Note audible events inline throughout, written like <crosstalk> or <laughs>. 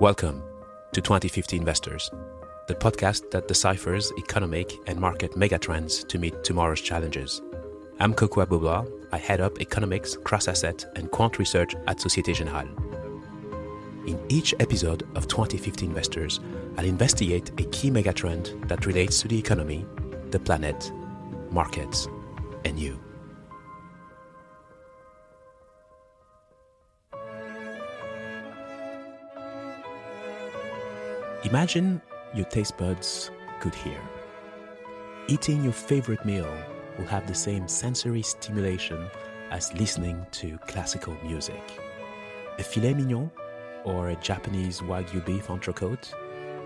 Welcome to 2050 Investors, the podcast that deciphers economic and market megatrends to meet tomorrow's challenges. I'm Kokou Agbo-Bloua. I head up economics, cross asset, and quant research at Societe Generale. In each episode of 2050 Investors, I'll investigate a key megatrend that relates to the economy, the planet, markets, and you. Imagine your taste buds could hear. Eating your favorite meal will have the same sensory stimulation as listening to classical music. A filet mignon or a Japanese Wagyu beef entrecote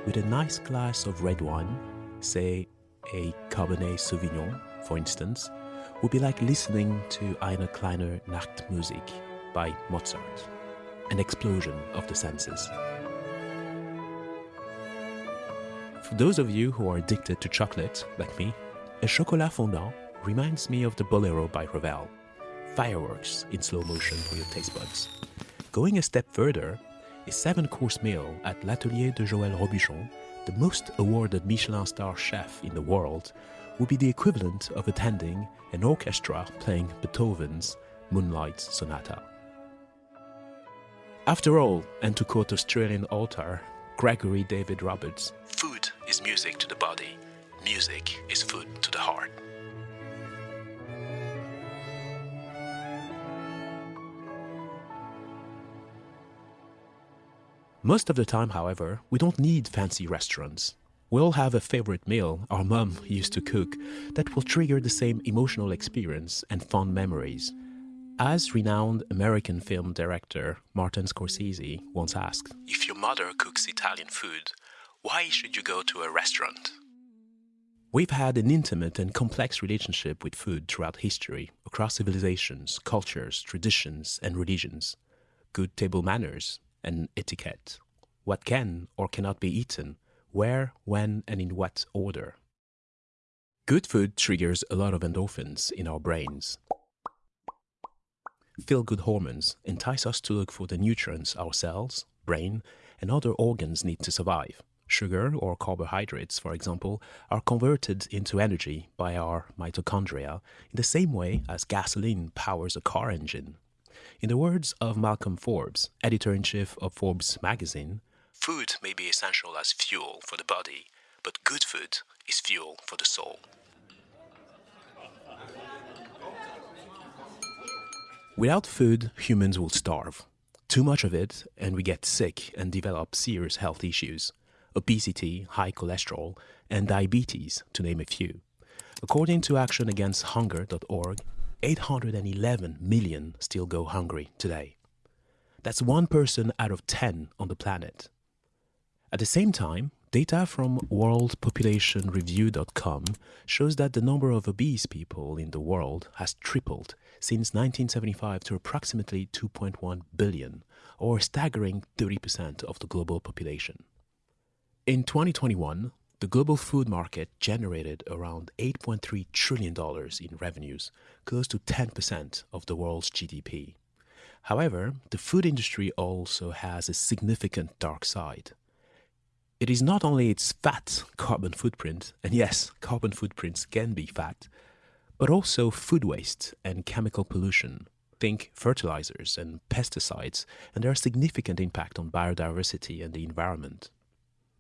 with a nice glass of red wine, say a Cabernet Sauvignon, for instance, would be like listening to Eine kleine Nachtmusik by Mozart, an explosion of the senses. For those of you who are addicted to chocolate, like me, a chocolat fondant reminds me of the Bolero by Ravel. Fireworks in slow motion for your taste buds. Going a step further, a seven course meal at L'Atelier de Joël Robuchon, the most awarded Michelin star chef in the world, would be the equivalent of attending an orchestra playing Beethoven's Moonlight Sonata. After all, and to quote Australian author Gregory David Roberts, food is music to the body, music is food to the heart. Most of the time, however, we don't need fancy restaurants. We all have a favorite meal our mum used to cook that will trigger the same emotional experience and fond memories. As renowned American film director Martin Scorsese once asked, If your mother cooks Italian food, why should you go to a restaurant? We've had an intimate and complex relationship with food throughout history, across civilizations, cultures, traditions, and religions. Good table manners and etiquette. What can or cannot be eaten, where, when, and in what order. Good food triggers a lot of endorphins in our brains. Feel good hormones entice us to look for the nutrients our cells, brain, and other organs need to survive. Sugar or carbohydrates, for example, are converted into energy by our mitochondria in the same way as gasoline powers a car engine. In the words of Malcolm Forbes, editor in chief of Forbes magazine, food may be essential as fuel for the body, but good food is fuel for the soul. Without food, humans will starve. Too much of it, and we get sick and develop serious health issues obesity, high cholesterol, and diabetes, to name a few. According to actionagainsthunger.org, 811 million still go hungry today. That's one person out of 10 on the planet. At the same time, data from worldpopulationreview.com shows that the number of obese people in the world has tripled since 1975 to approximately 2.1 billion, or staggering 30% of the global population. In 2021, the global food market generated around $8.3 trillion in revenues, close to 10% of the world's GDP. However, the food industry also has a significant dark side. It is not only its fat carbon footprint, and yes, carbon footprints can be fat, but also food waste and chemical pollution. Think fertilizers and pesticides and their significant impact on biodiversity and the environment.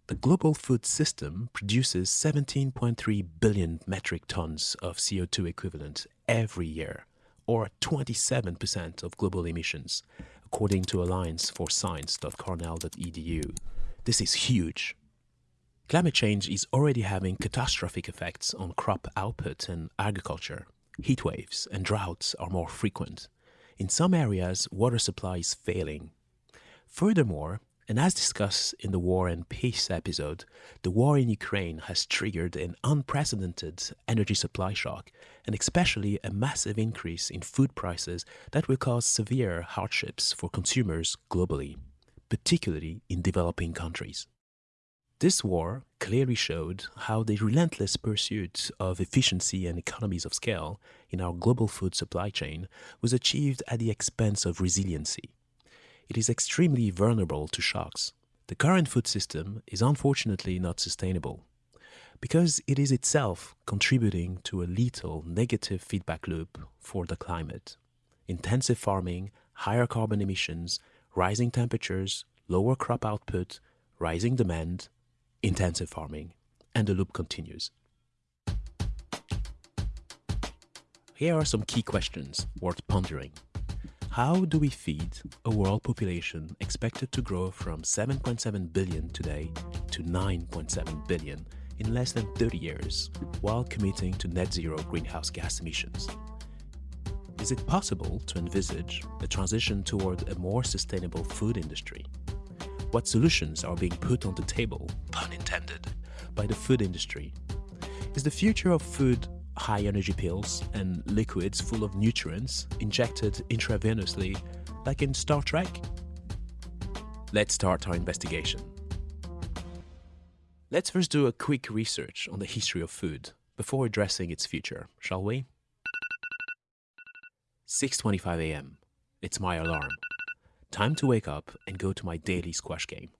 The global food system produces 17.3 billion metric tons of CO2 equivalent every year, or 27% of global emissions, according to Alliance for Science.cornell.edu. This is huge. Climate change is already having catastrophic effects on crop output and agriculture. Heat waves and droughts are more frequent. In some areas, water supply is failing. Furthermore, and as discussed in the War and Peace episode, the war in Ukraine has triggered an unprecedented energy supply shock and especially a massive increase in food prices that will cause severe hardships for consumers globally, particularly in developing countries. This war clearly showed how the relentless pursuit of efficiency and economies of scale in our global food supply chain was achieved at the expense of resiliency it is extremely vulnerable to shocks. The current food system is unfortunately not sustainable because it is itself contributing to a lethal negative feedback loop for the climate. Intensive farming, higher carbon emissions, rising temperatures, lower crop output, rising demand, intensive farming, and the loop continues. Here are some key questions worth pondering. How do we feed a world population expected to grow from 7.7 billion today to 9.7 billion in less than 30 years while committing to net zero greenhouse gas emissions? Is it possible to envisage a transition toward a more sustainable food industry? What solutions are being put on the table, pun intended, by the food industry? Is the future of food high energy pills and liquids full of nutrients injected intravenously like in Star Trek? Let's start our investigation. Let's first do a quick research on the history of food before addressing its future, shall we? 6:25 a.m. It's my alarm. Time to wake up and go to my daily squash game.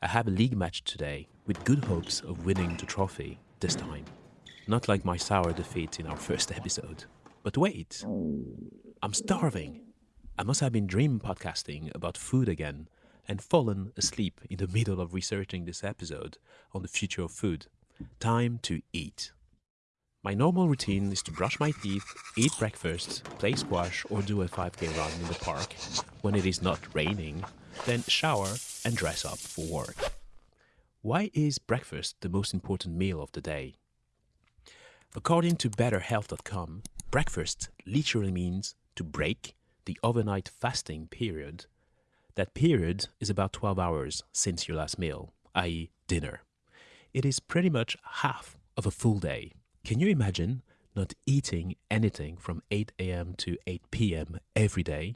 I have a league match today with good hopes of winning the trophy this time. Not like my sour defeat in our <laughs> first episode. But wait, I'm starving. I must have been dream podcasting about food again and fallen asleep in the middle of researching this episode on the future of food. Time to eat. My normal routine is to brush my teeth, eat breakfast, play squash, or do a 5k run in the park when it is not raining, then shower and dress up for work. Why is breakfast the most important meal of the day? According to BetterHealth.com, breakfast literally means to break the overnight fasting period. That period is about 12 hours since your last meal, i.e., dinner. It is pretty much half of a full day. Can you imagine not eating anything from 8 a.m. to 8 p.m. every day?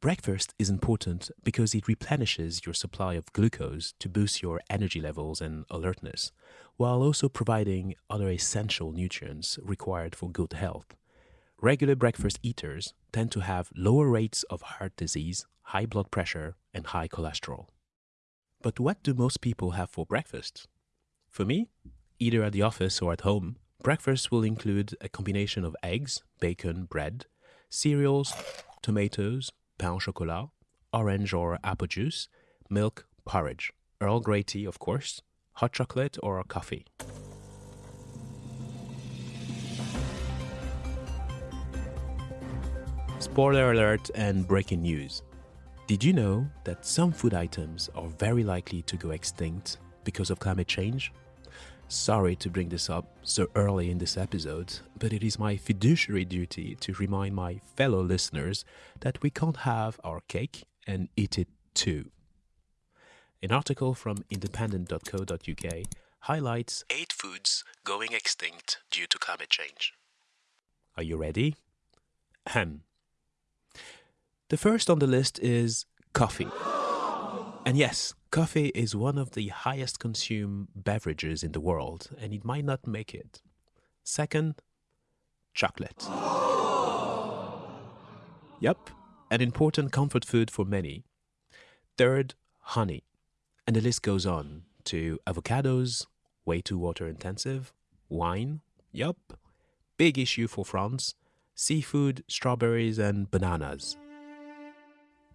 Breakfast is important because it replenishes your supply of glucose to boost your energy levels and alertness, while also providing other essential nutrients required for good health. Regular breakfast eaters tend to have lower rates of heart disease, high blood pressure, and high cholesterol. But what do most people have for breakfast? For me, either at the office or at home, breakfast will include a combination of eggs, bacon, bread, cereals, tomatoes, pain au chocolat, orange or apple juice, milk, porridge, Earl Grey tea, of course, hot chocolate or coffee. Spoiler alert and breaking news. Did you know that some food items are very likely to go extinct because of climate change? Sorry to bring this up so early in this episode, but it is my fiduciary duty to remind my fellow listeners that we can't have our cake and eat it too. An article from independent.co.uk highlights 8 foods going extinct due to climate change. Are you ready? Ahem. The first on the list is coffee. And yes, coffee is one of the highest consumed beverages in the world, and it might not make it. Second, chocolate. Yep, an important comfort food for many. Third, honey. And the list goes on to avocados, way too water intensive, wine, yup, big issue for France, seafood, strawberries, and bananas.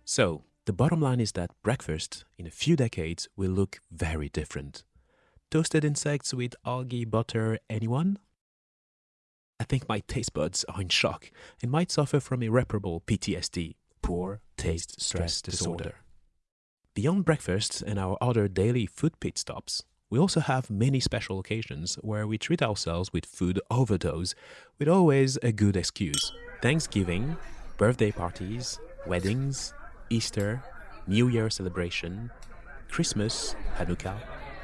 So, the bottom line is that breakfast in a few decades will look very different. Toasted insects with algae butter, anyone? I think my taste buds are in shock and might suffer from irreparable PTSD, poor taste stress disorder. Beyond breakfast and our other daily food pit stops, we also have many special occasions where we treat ourselves with food overdose with always a good excuse. Thanksgiving, birthday parties, weddings, Easter, New Year celebration, Christmas, Hanukkah,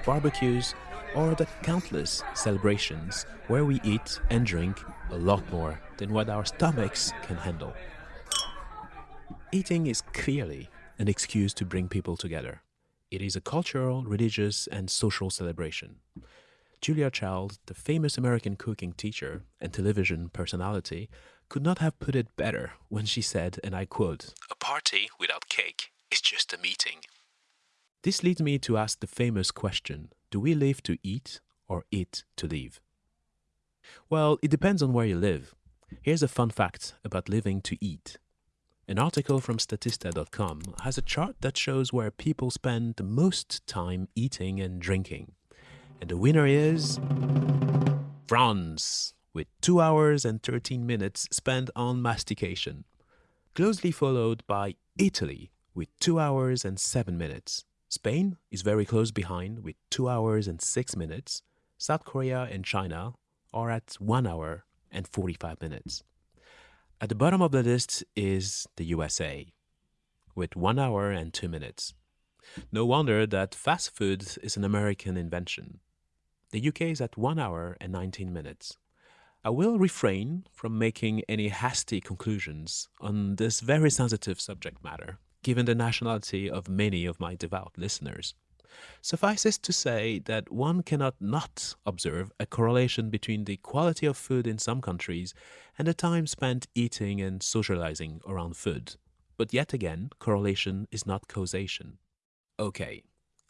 barbecues, or the countless celebrations where we eat and drink a lot more than what our stomachs can handle. Eating is clearly an excuse to bring people together. It is a cultural, religious, and social celebration. Julia Child, the famous American cooking teacher and television personality, could not have put it better when she said, and I quote, A party without cake is just a meeting. This leads me to ask the famous question do we live to eat or eat to live? Well, it depends on where you live. Here's a fun fact about living to eat. An article from Statista.com has a chart that shows where people spend the most time eating and drinking. And the winner is. France, with 2 hours and 13 minutes spent on mastication. Closely followed by Italy, with 2 hours and 7 minutes. Spain is very close behind with 2 hours and 6 minutes. South Korea and China are at 1 hour and 45 minutes. At the bottom of the list is the USA with 1 hour and 2 minutes. No wonder that fast food is an American invention. The UK is at 1 hour and 19 minutes. I will refrain from making any hasty conclusions on this very sensitive subject matter given the nationality of many of my devout listeners. Suffices to say that one cannot not observe a correlation between the quality of food in some countries and the time spent eating and socializing around food. But yet again, correlation is not causation. Okay,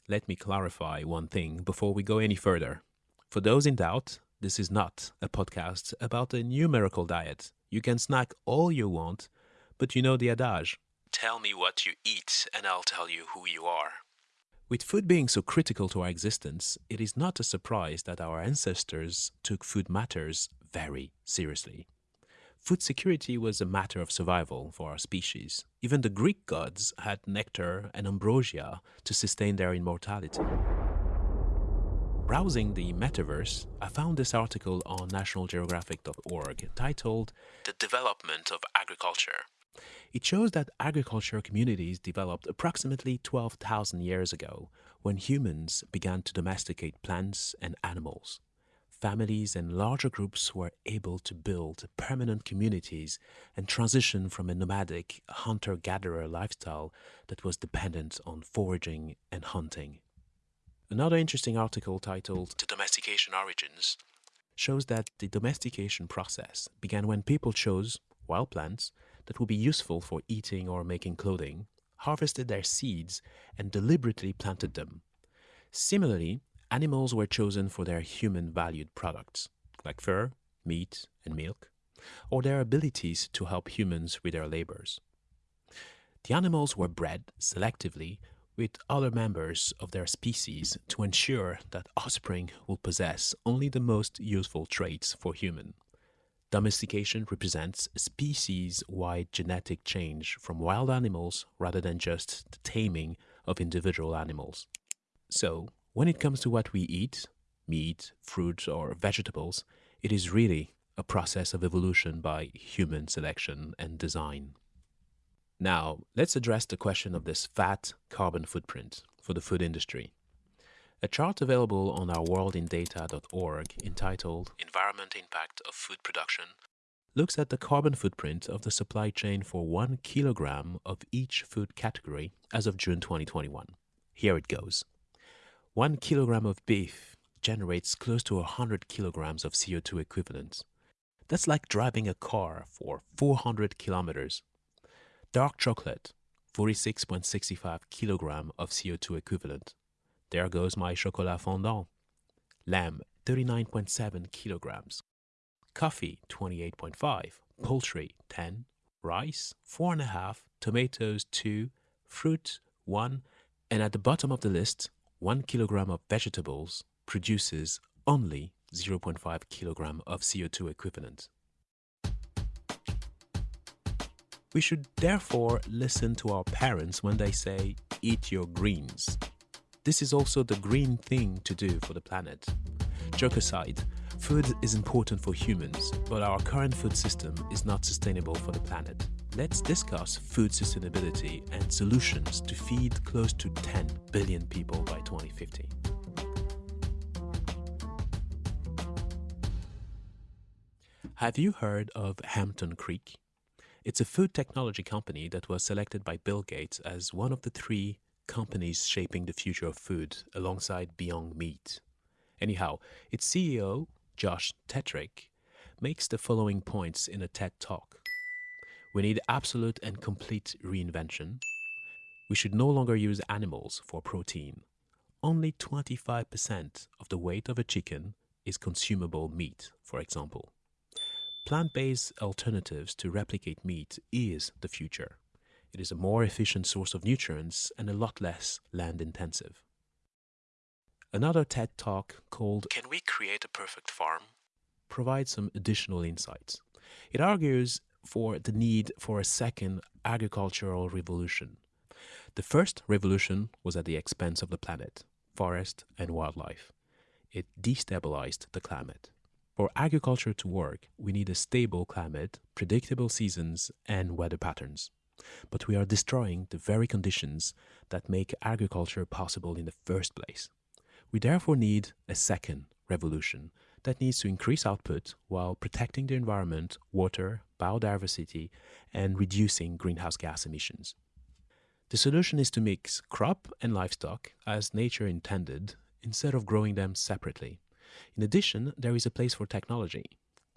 let me clarify one thing before we go any further. For those in doubt, this is not a podcast about a numerical diet. You can snack all you want, but you know the adage Tell me what you eat, and I'll tell you who you are. With food being so critical to our existence, it is not a surprise that our ancestors took food matters very seriously. Food security was a matter of survival for our species. Even the Greek gods had nectar and ambrosia to sustain their immortality. Browsing the metaverse, I found this article on nationalgeographic.org titled The Development of Agriculture it shows that agriculture communities developed approximately 12,000 years ago when humans began to domesticate plants and animals. Families and larger groups were able to build permanent communities and transition from a nomadic hunter-gatherer lifestyle that was dependent on foraging and hunting. Another interesting article titled The Domestication Origins shows that the domestication process began when people chose wild plants that would be useful for eating or making clothing, harvested their seeds, and deliberately planted them. Similarly, animals were chosen for their human valued products, like fur, meat, and milk, or their abilities to help humans with their labors. The animals were bred selectively with other members of their species to ensure that offspring will possess only the most useful traits for human. Domestication represents a species-wide genetic change from wild animals rather than just the taming of individual animals. So, when it comes to what we eat, meat, fruit, or vegetables, it is really a process of evolution by human selection and design. Now, let's address the question of this fat carbon footprint for the food industry. A chart available on our worldindata.org entitled Environment Impact of Food Production looks at the carbon footprint of the supply chain for one kilogram of each food category as of June 2021. Here it goes. One kilogram of beef generates close to 100 kilograms of CO2 equivalent. That's like driving a car for 400 kilometers. Dark chocolate, 46.65 kilogram of CO2 equivalent. There goes my chocolat fondant. Lamb, 39.7 kilograms. Coffee, 28.5. Poultry, 10. Rice, 4.5. Tomatoes, 2. Fruit, 1. And at the bottom of the list, 1 kilogram of vegetables produces only 0.5 kilogram of CO2 equivalent. We should therefore listen to our parents when they say, eat your greens. This is also the green thing to do for the planet. Joke aside, food is important for humans, but our current food system is not sustainable for the planet. Let's discuss food sustainability and solutions to feed close to 10 billion people by 2050. Have you heard of Hampton Creek? It's a food technology company that was selected by Bill Gates as one of the three companies shaping the future of food alongside Beyond Meat. Anyhow, its CEO, Josh Tetrick, makes the following points in a TED Talk. We need absolute and complete reinvention. We should no longer use animals for protein. Only 25% of the weight of a chicken is consumable meat, for example. Plant-based alternatives to replicate meat is the future. It is a more efficient source of nutrients and a lot less land intensive. Another TED talk called Can We Create a Perfect Farm? provides some additional insights. It argues for the need for a second agricultural revolution. The first revolution was at the expense of the planet, forest, and wildlife. It destabilized the climate. For agriculture to work, we need a stable climate, predictable seasons, and weather patterns. But we are destroying the very conditions that make agriculture possible in the first place. We therefore need a second revolution that needs to increase output while protecting the environment, water, biodiversity, and reducing greenhouse gas emissions. The solution is to mix crop and livestock as nature intended instead of growing them separately. In addition, there is a place for technology,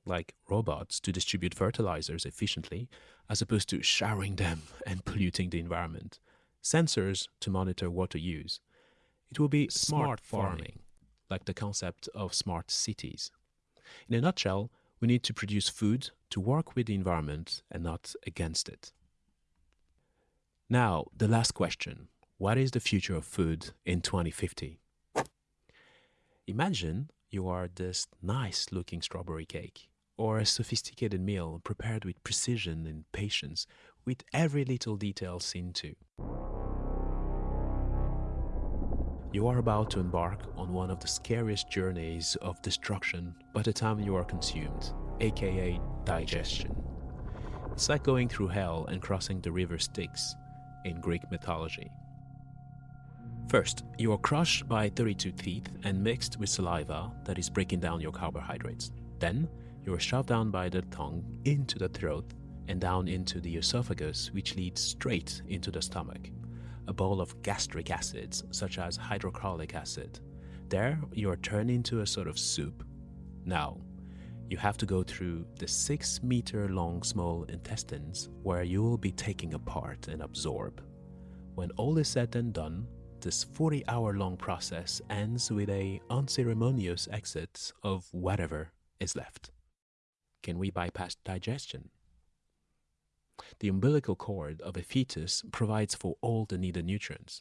like robots to distribute fertilizers efficiently as opposed to showering them <laughs> and polluting the environment, sensors to monitor water use. It will be smart, smart farming, farming, like the concept of smart cities. In a nutshell, we need to produce food to work with the environment and not against it. Now, the last question. What is the future of food in 2050? Imagine you are this nice looking strawberry cake or a sophisticated meal prepared with precision and patience with every little detail seen to. You are about to embark on one of the scariest journeys of destruction by the time you are consumed, aka digestion. It's like going through hell and crossing the river Styx in Greek mythology. First, you are crushed by 32 teeth and mixed with saliva that is breaking down your carbohydrates. Then, you are shoved down by the tongue into the throat and down into the esophagus, which leads straight into the stomach. A bowl of gastric acids, such as hydrochloric acid. There, you are turned into a sort of soup. Now, you have to go through the 6 meter long small intestines where you will be taken apart and absorbed. When all is said and done, this 40 hour long process ends with a unceremonious exit of whatever is left. Can we bypass digestion? The umbilical cord of a fetus provides for all the needed nutrients.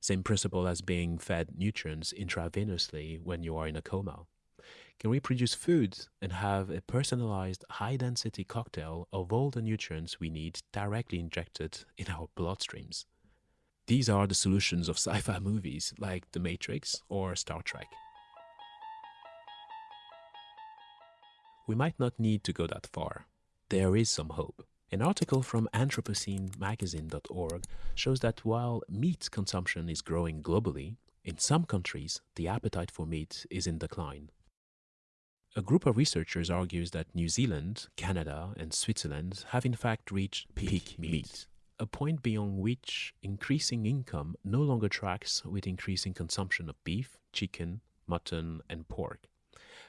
Same principle as being fed nutrients intravenously when you are in a coma. Can we produce foods and have a personalized high density cocktail of all the nutrients we need directly injected in our bloodstreams? These are the solutions of <laughs> sci-fi movies like The Matrix or Star Trek. We might not need to go that far. There is some hope. An article from AnthropoceneMagazine.org shows that while meat consumption is growing globally, in some countries the appetite for meat is in decline. A group of researchers argues that New Zealand, Canada, and Switzerland have in fact reached peak, meat. A point beyond which increasing income no longer tracks with increasing consumption of beef, chicken, mutton, and pork.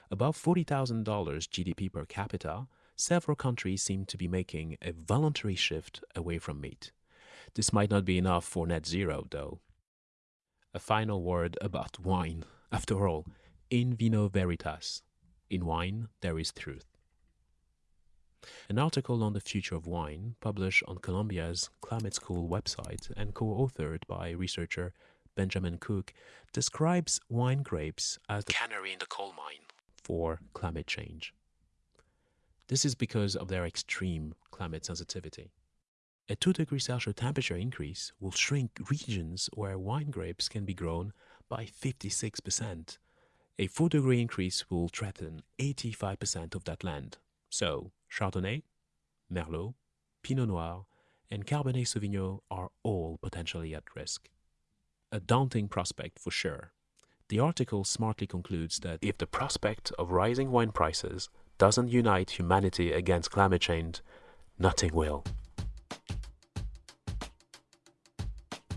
Above $40,000 GDP per capita, several countries seem to be making a voluntary shift away from meat. This might not be enough for net zero, though. A final word about wine. After all, in vino veritas. In wine, there is truth. An article on the future of wine, published on Columbia's Climate School website and co-authored by researcher Benjamin Cook, describes wine grapes as the canary in the coal mine for climate change. This is because of their extreme climate sensitivity. A 2 degree Celsius temperature increase will shrink regions where wine grapes can be grown by 56%. A 4 degree increase will threaten 85% of that land. So, Chardonnay, Merlot, Pinot Noir, and Cabernet Sauvignon are all potentially at risk. A daunting prospect for sure. The article smartly concludes that if the prospect of rising wine prices doesn't unite humanity against climate change, nothing will.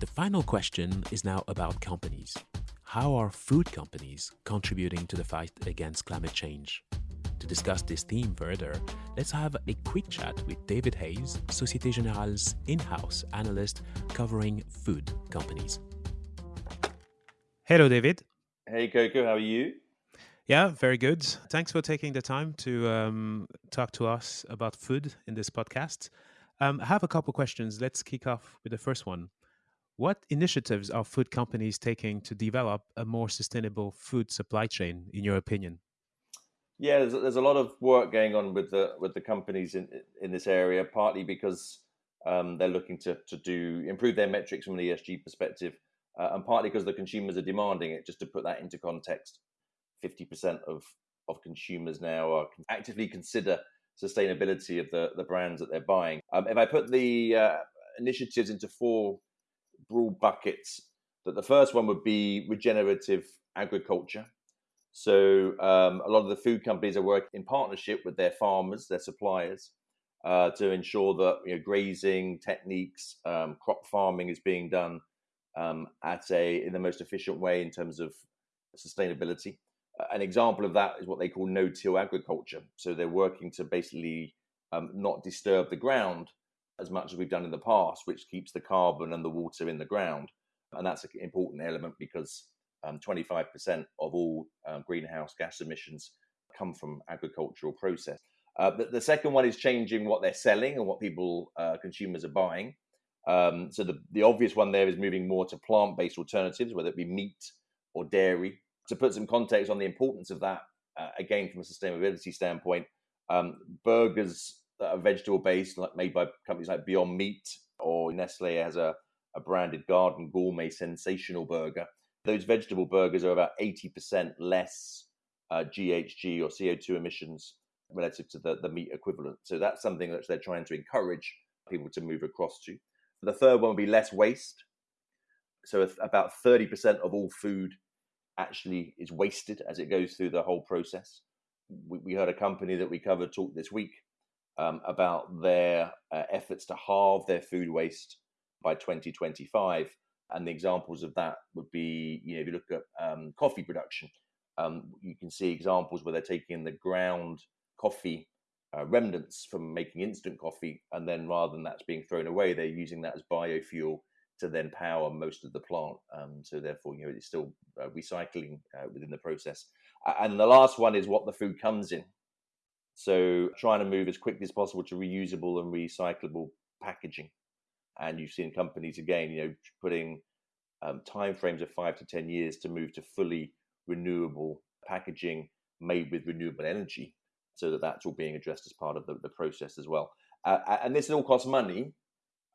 The final question is now about companies. How are food companies contributing to the fight against climate change? To discuss this theme further, let's have a quick chat with David Hayes, Societe Generale's in house analyst covering food companies. Hello, David. Hey, Coco, how are you? Yeah, very good. Thanks for taking the time to um, talk to us about food in this podcast. Um, I have a couple questions. Let's kick off with the first one. What initiatives are food companies taking to develop a more sustainable food supply chain, in your opinion? Yeah, there's, there's a lot of work going on with the with the companies in in this area. Partly because um, they're looking to to do improve their metrics from an ESG perspective, uh, and partly because the consumers are demanding it. Just to put that into context, 50% of, of consumers now are actively consider sustainability of the, the brands that they're buying. Um, if I put the uh, initiatives into four broad buckets, that the first one would be regenerative agriculture. So um, a lot of the food companies are working in partnership with their farmers, their suppliers, uh, to ensure that you know, grazing techniques, um, crop farming is being done um, at a in the most efficient way in terms of sustainability an example of that is what they call no-till agriculture. So they're working to basically um, not disturb the ground as much as we've done in the past, which keeps the carbon and the water in the ground. And that's an important element because um, 25% of all um, greenhouse gas emissions come from agricultural process. Uh, but the second one is changing what they're selling and what people, uh, consumers, are buying. Um, so the, the obvious one there is moving more to plant-based alternatives, whether it be meat or dairy to put some context on the importance of that, uh, again from a sustainability standpoint, um, burgers that are vegetable based, like made by companies like Beyond Meat or Nestle has a, a branded Garden Gourmet Sensational Burger. Those vegetable burgers are about 80% less uh, GHG or CO2 emissions relative to the, the meat equivalent. So that's something that they're trying to encourage people to move across to. The third one would be less waste. So about 30% of all food actually is wasted as it goes through the whole process. We, we heard a company that we covered talk this week um, about their uh, efforts to halve their food waste by 2025. And the examples of that would be, you know, if you look at um, coffee production, um, you can see examples where they're taking the ground coffee uh, remnants from making instant coffee, and then rather than that's being thrown away, they're using that as biofuel to then power most of the plant. Um, so therefore, you know, it's still uh, recycling uh, within the process. and the last one is what the food comes in. So trying to move as quickly as possible to reusable and recyclable packaging. And you've seen companies again, you know, putting um, timeframes of five to ten years to move to fully renewable packaging made with renewable energy, so that that's all being addressed as part of the, the process as well. Uh, and this all costs money,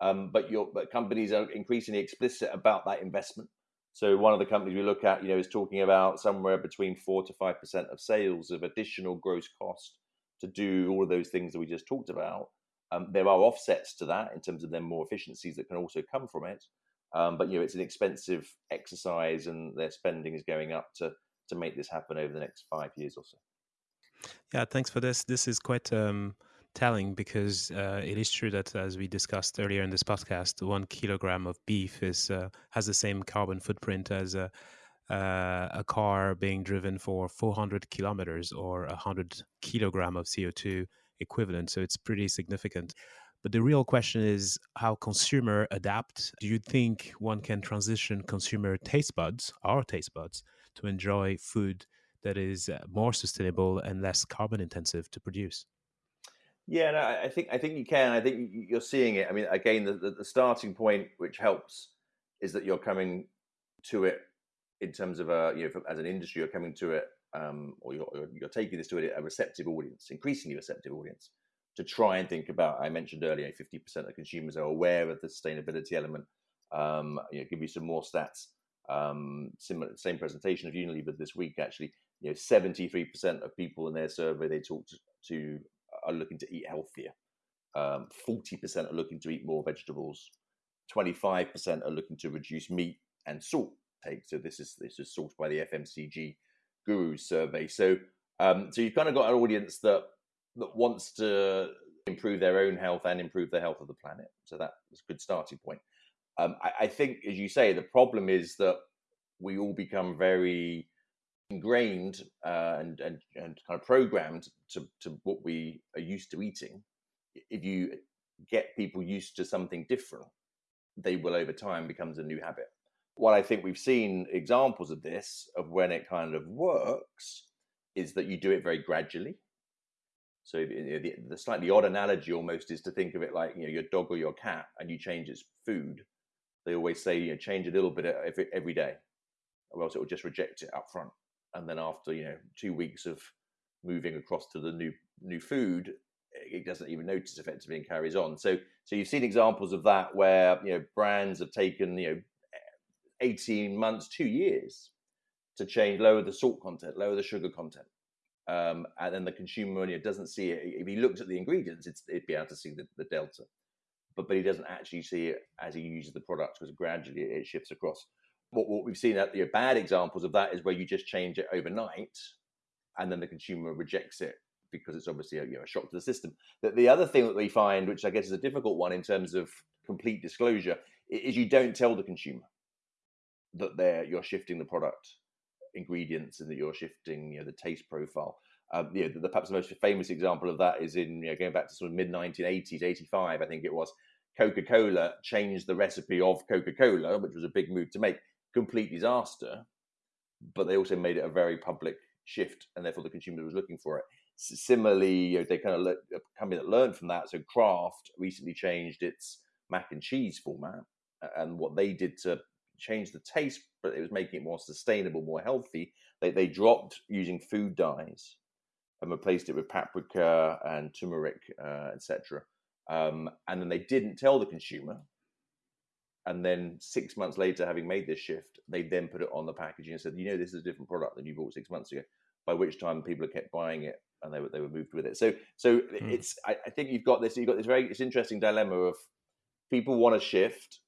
um, but your but companies are increasingly explicit about that investment. So one of the companies we look at, you know, is talking about somewhere between four to five percent of sales of additional gross cost to do all of those things that we just talked about. Um, there are offsets to that in terms of then more efficiencies that can also come from it. Um, but you know, it's an expensive exercise, and their spending is going up to to make this happen over the next five years or so. Yeah, thanks for this. This is quite um, telling because uh, it is true that, as we discussed earlier in this podcast, one kilogram of beef is uh, has the same carbon footprint as a uh, a car being driven for 400 kilometers or 100 kilogram of CO2 equivalent. So it's pretty significant. But the real question is how consumer adapt. Do you think one can transition consumer taste buds, our taste buds, to enjoy food that is uh, more sustainable and less carbon intensive to produce? Yeah, no, I think I think you can. I think you're seeing it. I mean, again, the, the, the starting point which helps is that you're coming to it in terms of a you know as an industry, you're coming to it, um, or you're, you're taking this to a, receptive audience, increasingly receptive audience, to try and think about. I mentioned earlier, 50% of consumers are aware of the sustainability element. Um, you know, give you some more stats. Um, similar, same presentation of Unilever this week. Actually, you know, 73% of people in their survey they talked to are looking to eat healthier. Um, 40% are looking to eat more vegetables. 25% are looking to reduce meat and salt take. So this is this is sourced by the FMCG Gurus survey. So um, so you've kind of got an audience that that wants to improve their own health and improve the health of the planet. So that's a good starting point. Um, I, I think, as you say, the problem is that we all become very ingrained uh, and, and and kind of programmed to to what we are used to eating. If you get people used to something different, they will over time becomes a new habit. What I think we've seen examples of this of when it kind of works is that you do it very gradually. So the, the, slightly odd analogy almost is to think of it like you know your dog or your cat, and you change its food. They always say you know change a little bit every every day, or else it will just reject it up front. And then after you know two weeks of moving across to the new new food, it doesn't even notice effectively and carries on. So so you've seen examples of that where you know brands have taken you know eighteen months, two years to change, lower the salt content, lower the sugar content. Um, and then the consumer know, doesn't see it. If he looks at the ingredients, it's, it'd be able to see the, the delta, but but he doesn't actually see it as he uses the product because gradually it shifts across. What, what we've seen at the bad examples of that is where you just change it overnight, and then the consumer rejects it because it's obviously a, you know, a shock to the system. That the other thing that we find, which I guess is a difficult one in terms of complete disclosure, is you don't tell the consumer that they're you're shifting the product ingredients and that you're shifting you know the taste profile. Um, you know, the, perhaps the most famous example of that is in you know, going back to sort of mid 1980s, 85, I think it was. Coca Cola changed the recipe of Coca Cola, which was a big move to make. Complete disaster, but they also made it a very public shift, and therefore the consumer was looking for it. Similarly, you know, they kind of a company that learned from that. So Kraft recently changed its mac and cheese format, and what they did to change the taste, but it was making it more sustainable, more healthy. They they dropped using food dyes and replaced it with paprika and turmeric, uh, etc. Um, and then they didn't tell the consumer. And then six months later, having made this shift, they then put it on the packaging and said, "You know, this is a different product than you bought six months ago." By which time, people kept buying it, and they were they were moved with it. So, so mm. it's I, I think you've got this you've got this very it's interesting dilemma of people want to shift,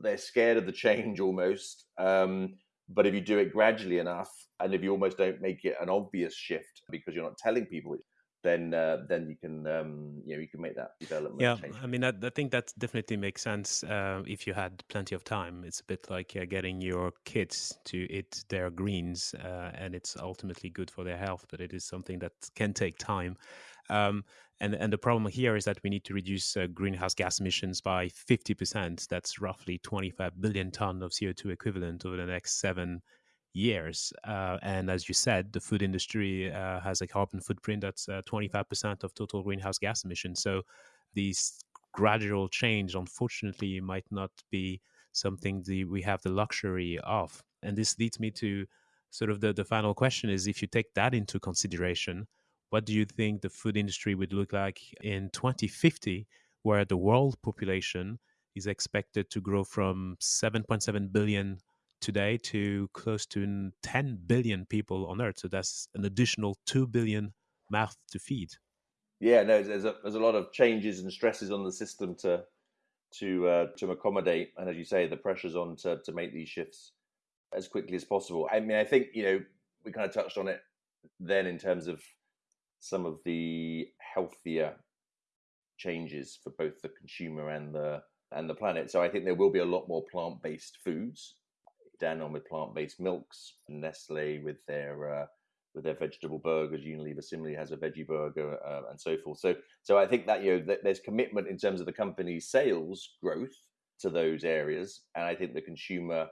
they're scared of the change almost. Um, but if you do it gradually enough, and if you almost don't make it an obvious shift because you're not telling people, then uh, then you can um, you know you can make that development. Yeah, change. I mean I, I, think that definitely makes sense uh, if you had plenty of time. It's a bit like uh, getting your kids to eat their greens, uh, and it's ultimately good for their health, but it is something that can take time. Um, and, and the problem here is that we need to reduce uh, greenhouse gas emissions by 50%. That's roughly 25 billion ton of CO2 equivalent over the next seven years. Uh, and as you said, the food industry uh, has a carbon footprint that's 25% uh, of total greenhouse gas emissions. So these gradual change, unfortunately, might not be something the, we have the luxury of. And this leads me to sort of the, the final question is if you take that into consideration, what do you think the food industry would look like in 2050, where the world population is expected to grow from 7.7 billion today to close to 10 billion people on Earth? So that's an additional 2 billion mouths to feed. Yeah, no, there's a, there's a lot of changes and stresses on the system to to uh, to accommodate, and as you say, the pressures on to, to make these shifts as quickly as possible. I mean, I think you know we kind of touched on it then in terms of some of the healthier changes for both the consumer and the and the planet. So I think there will be a lot more plant-based foods. Danone with plant-based milks, Nestle with their uh, with their vegetable burgers. Unilever similarly has a veggie burger, uh, and so forth. So so I think that you know there's commitment in terms of the company's sales growth to those areas, and I think the consumer.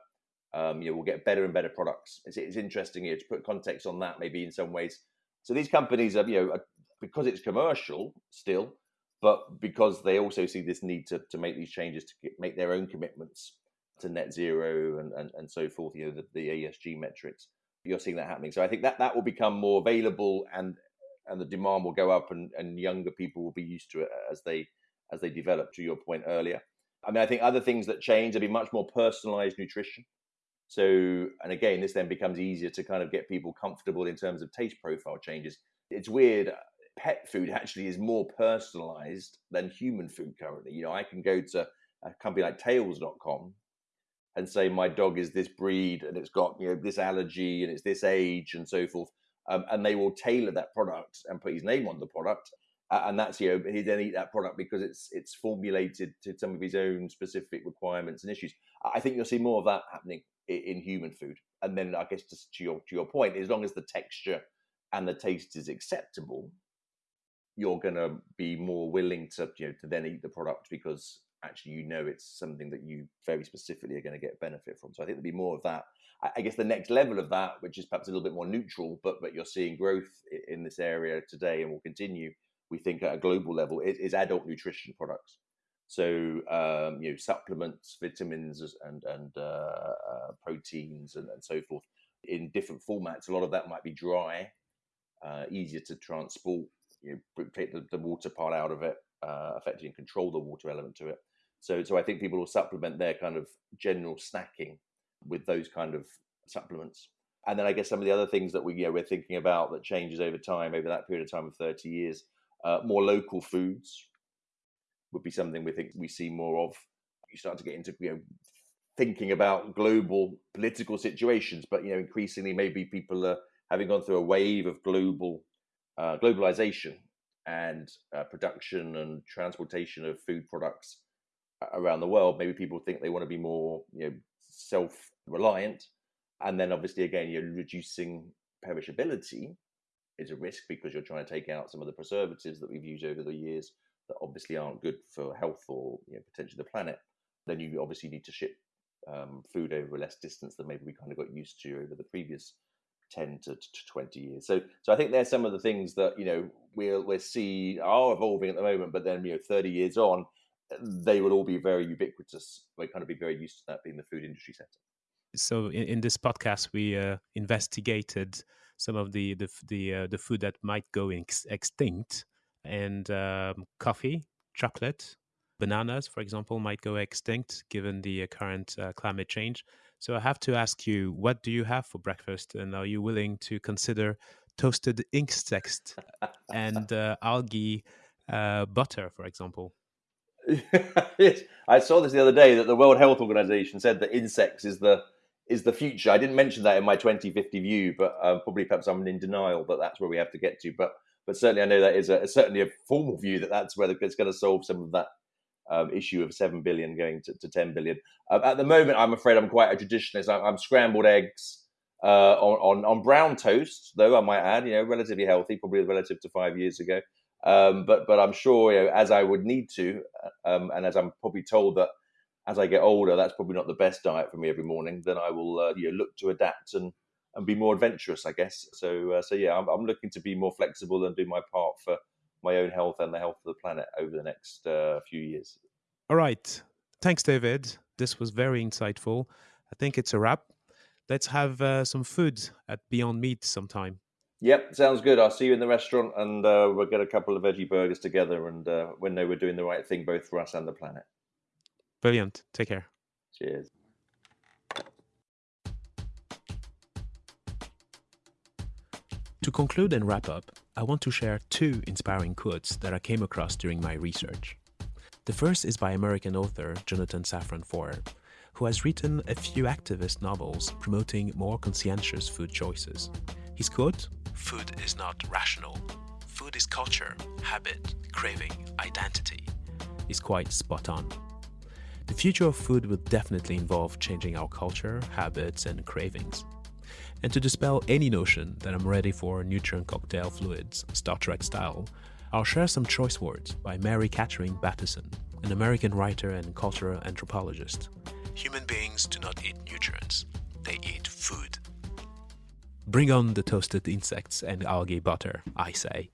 Um, you know, will get better and better products. It's, it's interesting here to put context on that. Maybe in some ways, so these companies are, you know, because it's commercial still, but because they also see this need to, to make these changes to make their own commitments to net zero and, and, and so forth, you know, the, the ESG metrics. You're seeing that happening. So I think that that will become more available and and the demand will go up and, and younger people will be used to it as they as they develop to your point earlier. I mean, I think other things that change, there'll be much more personalized nutrition. So, and again, this then becomes easier to kind of get people comfortable in terms of taste profile changes. It's weird. Pet food actually is more personalized than human food currently. You know, I can go to a company like tails.com and say my dog is this breed and it's got, you know, this allergy and it's this age and so forth. Um, and they will tailor that product and put his name on the product. Uh, and that's, you know, he then eat that product because it's it's formulated to some of his own specific requirements and issues. I think you'll see more of that happening in human food. And then I guess just to your to your point, as long as the texture and the taste is acceptable, you're going to be more willing to you know to then eat the product because actually you know it's something that you very specifically are going to get benefit from. So I think there'll be more of that. I guess the next level of that, which is perhaps a little bit more neutral, but but you're seeing growth in this area today and will continue. We think at a global level is, is adult nutrition products. So um, you know supplements, vitamins, and and uh, uh, proteins and, and so forth in different formats. A lot of that might be dry, uh, easier to transport. You know, take the, the water part out of it, uh, effectively control the water element to it. So, so I think people will supplement their kind of general snacking with those kind of supplements. And then I guess some of the other things that we you know, we're thinking about that changes over time, over that period of time of 30 years, uh, more local foods would be something we think we see more of. You start to get into you know thinking about global political situations, but you know increasingly maybe people are having gone through a wave of global uh, globalization and uh, production and transportation of food products around the world. Maybe people think they want to be more you know self-reliant, and then obviously again you're reducing perishability is a risk because you're trying to take out some of the preservatives that we've used over the years that obviously aren't good for health or you know, potentially the planet. Then you obviously need to ship um, food over a less distance than maybe we kind of got used to over the previous 10 to, to 20 years. So, so I think there's some of the things that, you know, we'll, we'll see are evolving at the moment, but then, you know, 30 years on, they will all be very ubiquitous. We kind of be very used to that being the food industry sector. So in, in this podcast, we uh, investigated some of the the the, uh, the food that might go ex- extinct, and um, coffee, chocolate, bananas, for example, might go extinct given the uh, current uh, climate change. So I have to ask you, what do you have for breakfast, and are you willing to consider toasted insects and <laughs> uh, algae uh, butter, for example? <laughs> yes, I saw this the other day that the World Health Organization said that insects is the is the future. I didn't mention that in my 2050 view, but uh, probably perhaps I'm in denial that that's where we have to get to. But but certainly I know that is a, certainly a formal view that that's where it's going to solve some of that um, issue of seven billion going to, to 10 billion. Uh, at the moment, I'm afraid I'm quite a traditionalist. I'm, I'm scrambled eggs uh, on, on, on brown toast, though I might add, you know, relatively healthy, probably relative to five years ago. Um, but but I'm sure you know, as I would need to, uh, um, and as I'm probably told that as I get older, that's probably not the best diet for me every morning. Then I will uh, you know, look to adapt and and be more adventurous, I guess. So uh, so yeah, I'm, I'm, looking to be more flexible and do my part for my own health and the health of the planet over the next uh, few years. All right, thanks, David. This was very insightful. I think it's a wrap. Let's have uh, some food at Beyond Meat sometime. Yep, sounds good. I'll see you in the restaurant, and uh, we'll get a couple of veggie burgers together, and uh, we know we're doing the right thing both for us and the planet. Brilliant. Take care. Cheers. To conclude and wrap up, I want to share two inspiring quotes that I came across during my research. The first is by American author Jonathan Safran Foer, who has written a few activist novels promoting more conscientious food choices. His quote Food is not rational. Food is culture, habit, craving, identity, is quite spot on. The future of food will definitely involve changing our culture, habits, and cravings. And to dispel any notion that I'm ready for nutrient cocktail fluids, Star Trek style, I'll share some choice words by Mary Catherine Bateson, an American writer and cultural anthropologist. Human beings do not eat nutrients, they eat food. Bring on the toasted insects and algae butter, I say.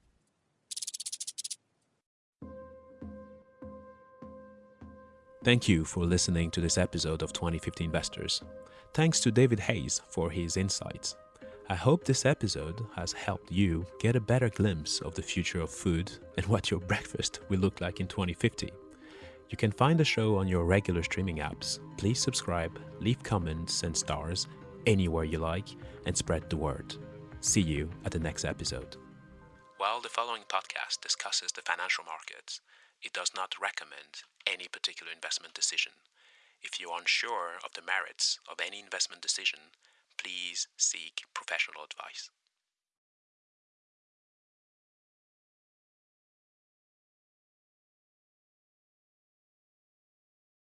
Thank you for listening to this episode of 2050 Investors. Thanks to David Hayes for his insights. I hope this episode has helped you get a better glimpse of the future of food and <laughs> what your breakfast will look like in 2050. You can find the show on your regular streaming apps. Please subscribe, leave comments and stars anywhere you like, and spread the word. See you at the next episode. While the following podcast discusses the financial markets, it does not recommend any particular investment decision. If you are unsure of the merits of any investment decision, please seek professional advice.